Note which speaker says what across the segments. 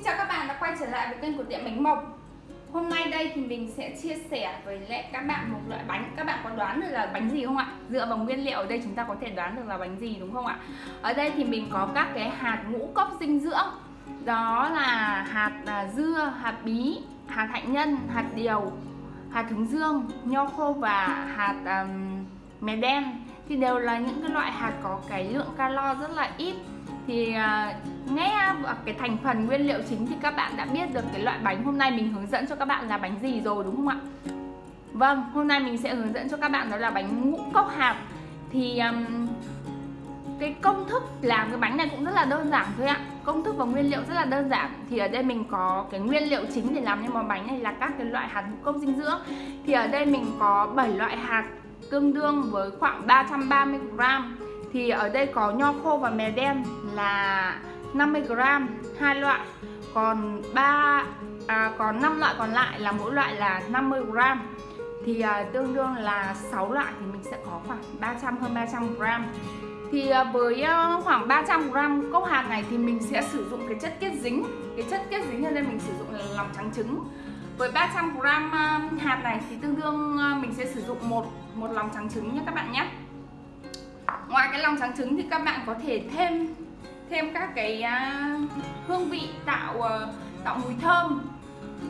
Speaker 1: Xin chào các bạn đã quay trở lại với kênh của tiệm bánh mộc. Hôm nay đây thì mình sẽ chia sẻ với lại các bạn một loại bánh. Các bạn có đoán được là bánh gì không ạ? Dựa vào nguyên liệu ở đây chúng ta có thể đoán được là bánh gì đúng không ạ? Ở đây thì mình có các cái hạt ngũ cốc dinh dưỡng. Đó là hạt là dưa, hạt bí, hạt hạnh nhân, hạt điều, hạt hướng dương, nho khô và hạt um, mè đen. Thì đều là những cái loại hạt có cái lượng calo rất là ít thì à, nghe à, cái thành phần nguyên liệu chính thì các bạn đã biết được cái loại bánh hôm nay mình hướng dẫn cho các bạn là bánh gì rồi đúng không ạ? Vâng, hôm nay mình sẽ hướng dẫn cho các bạn đó là bánh ngũ cốc hạt. Thì um, cái công thức làm cái bánh này cũng rất là đơn giản thôi ạ. Công thức và nguyên liệu rất là đơn giản. Thì ở đây mình có cái nguyên liệu chính để làm nên món bánh này là các cái loại hạt ngũ cốc dinh dưỡng. Thì ở đây mình có 7 loại hạt tương đương với khoảng 330 gram thì ở đây có nho khô và mè đen là 50g hai loại. Còn ba à, còn 5 loại còn lại là mỗi loại là 50g thì à, tương đương là 6 loại thì mình sẽ có khoảng 300 hơn 300 gram. Thì à, với à, khoảng 300 gram cốc hạt này thì mình sẽ sử dụng cái chất kết dính. Cái chất kết dính ở đây mình sử dụng là lòng trắng trứng. Với 300 gram à, hạt này thì tương đương à, mình sẽ sử dụng một một lòng trắng trứng nhé các bạn nhé cái lòng trắng trứng thì các bạn có thể thêm thêm các cái uh, hương vị tạo uh, tạo mùi thơm.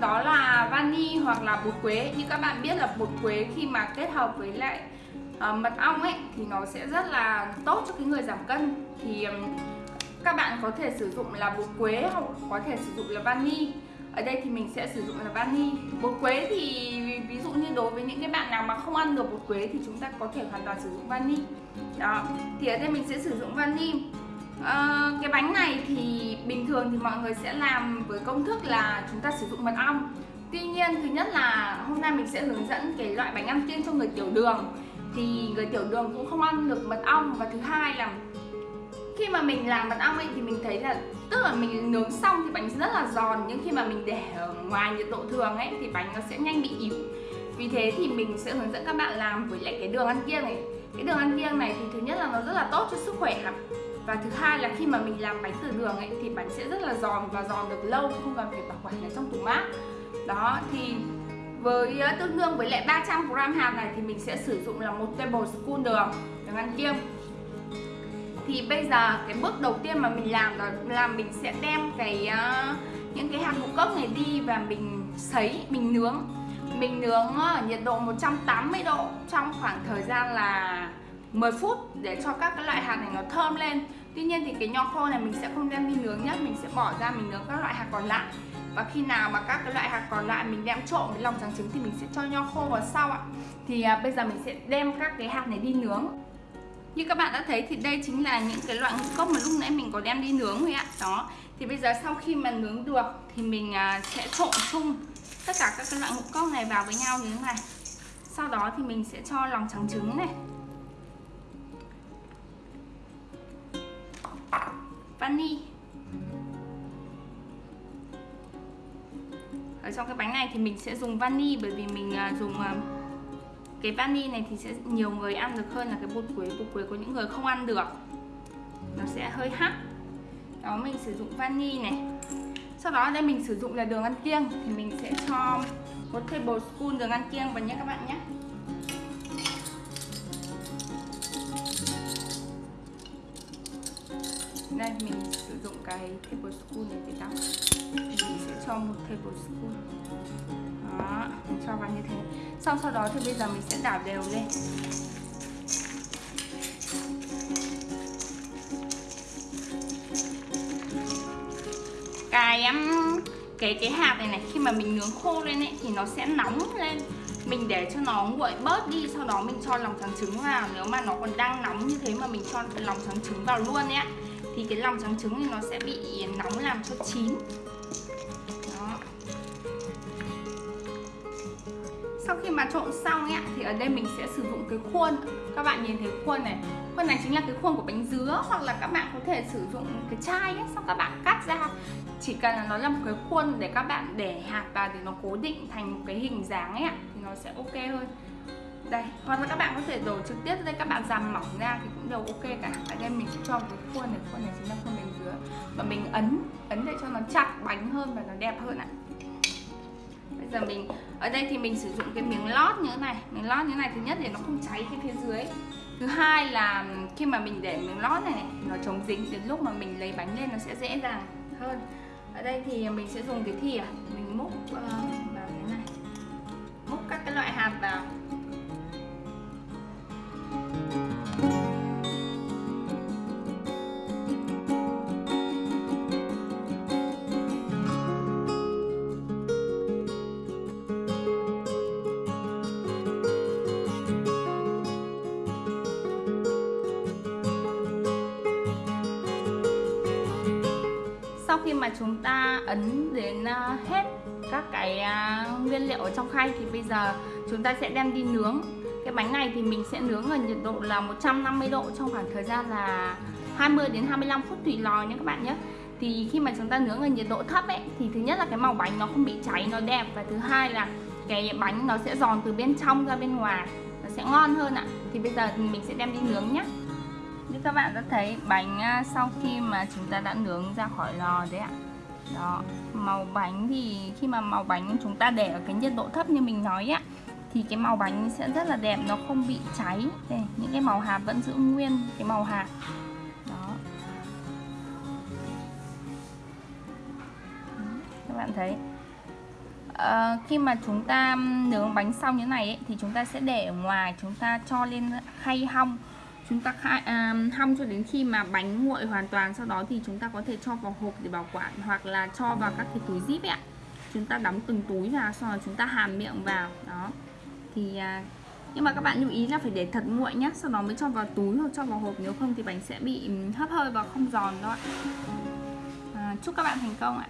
Speaker 1: Đó là vani hoặc là bột quế. Như các bạn biết là bột quế khi mà kết hợp với lại uh, mật ong ấy thì nó sẽ rất là tốt cho cái người giảm cân. Thì um, các bạn có thể sử dụng là bột quế hoặc có thể sử dụng là vani ở đây thì mình sẽ sử dụng là vani. Bột quế thì ví dụ như đối với những cái bạn nào mà không ăn được bột quế thì chúng ta có thể hoàn toàn sử dụng vani. Đó thì ở đây mình sẽ sử dụng vani. À, cái bánh này thì bình thường thì mọi người sẽ làm với công thức là chúng ta sử dụng mật ong. Tuy nhiên thứ nhất là hôm nay mình sẽ hướng dẫn cái loại bánh ăn kiêng cho người tiểu đường. Thì người tiểu đường cũng không ăn được mật ong. Và thứ hai là khi mà mình làm mật ong ấy thì mình thấy là tức là mình nướng xong thì bánh rất là giòn, nhưng khi mà mình để ở ngoài nhiệt độ thường ấy, thì bánh nó sẽ nhanh bị ỉu vì thế thì mình sẽ hướng dẫn các bạn làm với lại cái đường ăn kiêng này. Cái đường ăn kiêng này thì thứ nhất là nó rất là tốt cho sức khỏe và thứ hai là khi mà mình làm bánh từ đường ấy, thì bánh sẽ rất là giòn và giòn được lâu, không cần phải bảo quản ở trong tủ mát. Đó, thì với ờ, tương đương với lại 300 g hạt này thì mình sẽ sử dụng là một tablespoon đường đường ăn kiêng thì bây giờ cái bước đầu tiên mà mình làm đó là mình sẽ đem cái uh, những cái hạt ngũ cốc này đi và mình sấy mình nướng. Mình nướng ở nhiệt độ 180 độ trong khoảng thời gian là 10 phút để cho các cái loại hạt này nó thơm lên. Tuy nhiên thì cái nho khô này mình sẽ không đem đi nướng nhé Mình sẽ bỏ ra mình nướng các loại hạt còn lại. Và khi nào mà các cái loại hạt còn lại mình đem trộn với lòng trắng trứng thì mình sẽ cho nho khô vào sau ạ. Thì à, bây giờ mình sẽ đem các cái hạt này đi nướng như các bạn đã thấy thì đây chính là những cái loại ngũ cốc mà lúc nãy mình có đem đi nướng rồi ạ. Đó, Thì bây giờ sau khi mà nướng được thì mình à, sẽ trộn chung tất cả các cái loại ngũ cốc này vào với nhau như thế này. Sau đó thì mình sẽ cho lòng trắng trứng này. Vani. Ở trong cái bánh này thì mình sẽ dùng vani bởi vì mình à, dùng à, cái vani này thì sẽ nhiều người ăn được hơn là cái bột quế. Bột quế của những người không ăn được, nó sẽ hơi hắc. Đó, mình sử dụng vani này. Sau đó đây mình sử dụng là đường ăn kiêng thì mình sẽ cho một tablespoon đường ăn kiêng vào nhé các bạn nhé. Đây, mình sử dụng cái tablespoon này để đắp mình sẽ cho một tablespoon đó, mình cho vào như thế. Xong sau đó thì bây giờ mình sẽ đảo đều lên. Cái um, cái cái hạt này này, khi mà mình nướng khô lên ấy, thì nó sẽ nóng lên. Mình để cho nó nguội bớt đi, sau đó mình cho lòng trắng trứng vào. Nếu mà nó còn đang nóng như thế mà mình cho lòng trắng trứng vào luôn ấy thì cái lòng trắng trứng thì nó sẽ bị nóng làm cho chín. Đó. Sau khi mà trộn xong ấy thì ở đây mình sẽ sử dụng cái khuôn. Các bạn nhìn thấy khuôn này. Khuôn này chính là cái khuôn của bánh dứa, hoặc là các bạn có thể sử dụng cái chai ấy, xong các bạn cắt ra. Chỉ cần là nó là một cái khuôn để các bạn để hạt vào để nó cố định thành một cái hình dáng ấy thì nó sẽ ok hơn đây hoặc là các bạn có thể đổ trực tiếp đây các bạn giảm mỏng ra thì cũng đều ok cả. Ở đây mình sẽ cho cái khuôn này khuôn này chính là khuôn bánh dứa và mình ấn ấn để cho nó chặt bánh hơn và nó đẹp hơn ạ. Bây giờ mình ở đây thì mình sử dụng cái miếng lót như thế này. Miếng lót như thế này thứ nhất để nó không cháy cái phía dưới. Thứ hai là khi mà mình để miếng lót này, này nó chống dính đến lúc mà mình lấy bánh lên nó sẽ dễ dàng hơn. Ở đây thì mình sẽ dùng cái thìa. Mình múc uh, vào thế này. Múc các cái loại hạt vào. Khi mà chúng ta ấn đến ờ, hết các cái ờ, nguyên liệu ở trong khay thì bây giờ chúng ta sẽ đem đi nướng. Cái bánh này thì mình sẽ nướng ở nhiệt độ là 150 độ trong khoảng thời gian là 20 đến 25 phút tùy lò nhé các bạn nhé. Thì khi mà chúng ta nướng ở nhiệt độ thấp ấy, thì thứ nhất là cái màu bánh nó không bị cháy, nó đẹp. Và thứ hai là cái bánh nó sẽ giòn từ bên trong ra bên ngoài, nó sẽ ngon hơn ạ. Thì bây giờ thì mình sẽ đem đi nướng nhé như các bạn đã thấy bánh à, sau khi mà chúng ta đã nướng ra khỏi lò đấy ạ. Đó màu bánh thì khi mà màu bánh chúng ta để ở cái nhiệt độ thấp như mình nói á thì cái màu bánh sẽ rất là đẹp nó không bị cháy. Đây những cái màu hạt vẫn giữ nguyên cái màu hạt. Đó. Các bạn thấy. À, khi mà chúng ta nướng bánh xong như này ấy, thì chúng ta sẽ để ở ngoài chúng ta cho lên khay hong chúng ta khai, à, hong cho đến khi mà bánh nguội hoàn toàn sau đó thì chúng ta có thể cho vào hộp để bảo quản hoặc là cho vào các cái túi zip ạ. Chúng ta đóng từng túi vào sau đó chúng ta hàn miệng vào. Đó. Thì à, nhưng mà các bạn lưu ý là phải để thật nguội nhé sau đó mới cho vào túi hoặc cho vào hộp. Nếu không thì bánh sẽ bị ừ, hấp hơi và không giòn đó ạ. À, chúc các bạn thành công ạ.